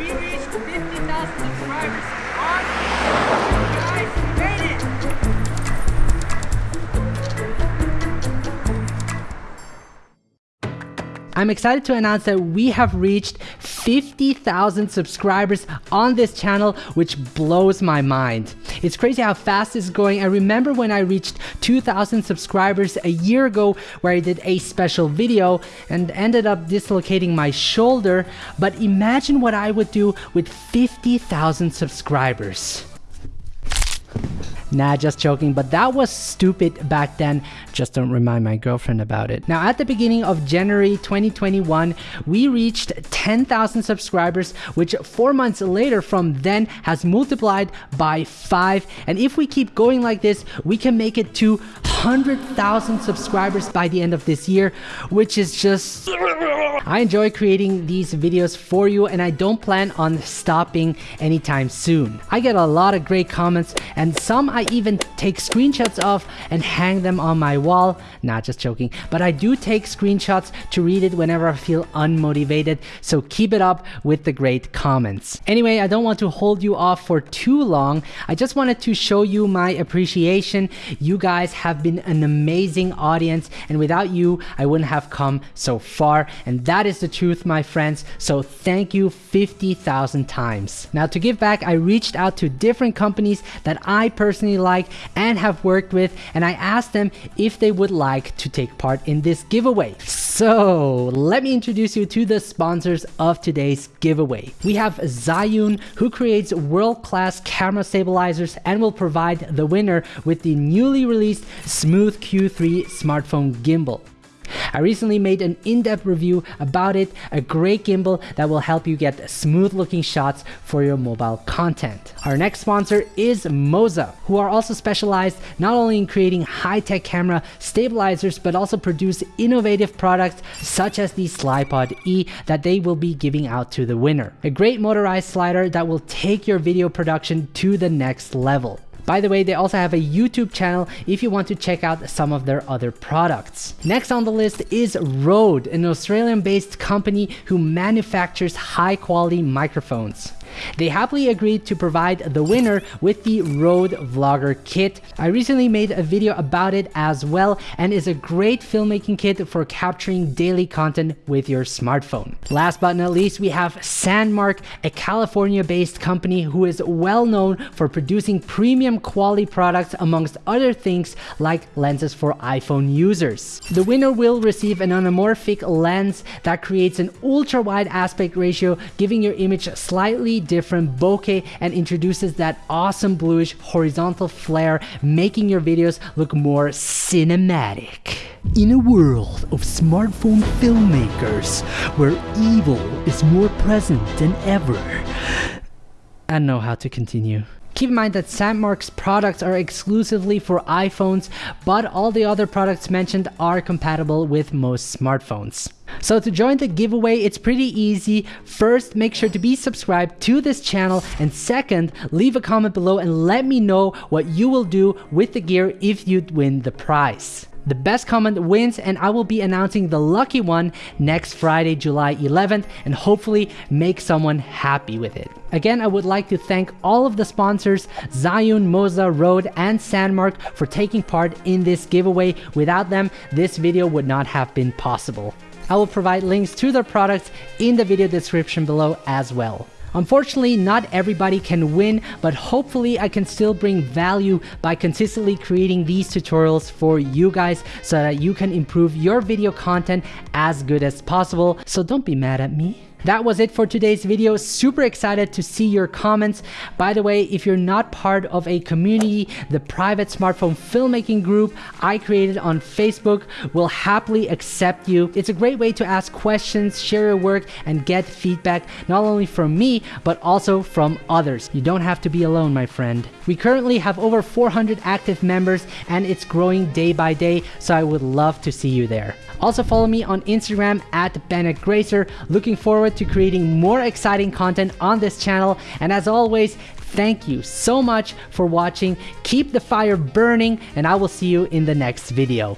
We reached 50,000 subscribers on I'm excited to announce that we have reached 50,000 subscribers on this channel, which blows my mind. It's crazy how fast it's going. I remember when I reached 2,000 subscribers a year ago where I did a special video and ended up dislocating my shoulder, but imagine what I would do with 50,000 subscribers. Nah, just joking, but that was stupid back then. Just don't remind my girlfriend about it. Now, at the beginning of January 2021, we reached 10,000 subscribers, which four months later from then has multiplied by five. And if we keep going like this, we can make it to 100,000 subscribers by the end of this year, which is just... I enjoy creating these videos for you and I don't plan on stopping anytime soon. I get a lot of great comments and some I even take screenshots of and hang them on my wall. Not just joking, but I do take screenshots to read it whenever I feel unmotivated, so keep it up with the great comments. Anyway, I don't want to hold you off for too long. I just wanted to show you my appreciation. You guys have been an amazing audience and without you, I wouldn't have come so far and that is the truth, my friends. So thank you 50,000 times. Now to give back, I reached out to different companies that I personally like and have worked with and I asked them if they would like to take part in this giveaway. So let me introduce you to the sponsors of today's giveaway. We have Zhiyun who creates world-class camera stabilizers and will provide the winner with the newly released Smooth Q3 smartphone gimbal. I recently made an in-depth review about it, a great gimbal that will help you get smooth looking shots for your mobile content. Our next sponsor is Moza, who are also specialized not only in creating high-tech camera stabilizers, but also produce innovative products such as the Slypod E that they will be giving out to the winner. A great motorized slider that will take your video production to the next level. By the way, they also have a YouTube channel if you want to check out some of their other products. Next on the list is Rode, an Australian based company who manufactures high quality microphones. They happily agreed to provide the winner with the Rode Vlogger kit. I recently made a video about it as well and is a great filmmaking kit for capturing daily content with your smartphone. Last but not least, we have Sandmarc, a California based company who is well known for producing premium quality products amongst other things like lenses for iPhone users. The winner will receive an anamorphic lens that creates an ultra wide aspect ratio giving your image slightly different bokeh and introduces that awesome bluish horizontal flare, making your videos look more cinematic. In a world of smartphone filmmakers, where evil is more present than ever, I know how to continue. Keep in mind that Sandmarc's products are exclusively for iPhones, but all the other products mentioned are compatible with most smartphones. So to join the giveaway, it's pretty easy. First, make sure to be subscribed to this channel. And second, leave a comment below and let me know what you will do with the gear if you win the prize. The best comment wins and I will be announcing the lucky one next Friday, July 11th and hopefully make someone happy with it. Again, I would like to thank all of the sponsors, Zhiyun, Moza, Rode, and Sandmarc for taking part in this giveaway. Without them, this video would not have been possible. I will provide links to their products in the video description below as well. Unfortunately, not everybody can win, but hopefully I can still bring value by consistently creating these tutorials for you guys so that you can improve your video content as good as possible. So don't be mad at me. That was it for today's video. Super excited to see your comments. By the way, if you're not part of a community, the private smartphone filmmaking group I created on Facebook will happily accept you. It's a great way to ask questions, share your work, and get feedback not only from me, but also from others. You don't have to be alone, my friend. We currently have over 400 active members and it's growing day by day, so I would love to see you there. Also follow me on Instagram at Bennett Gracer. Looking forward to creating more exciting content on this channel. And as always, thank you so much for watching. Keep the fire burning and I will see you in the next video.